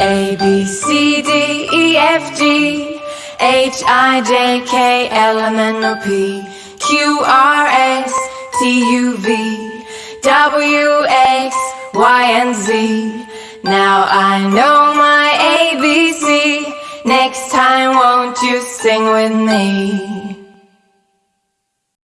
A, B, C, D, E, F, G H, I, J, K, L, M, N, O, P Q, R, S, T, U, V W, X, Y, and Z. Now I know my ABC Next time won't you sing with me?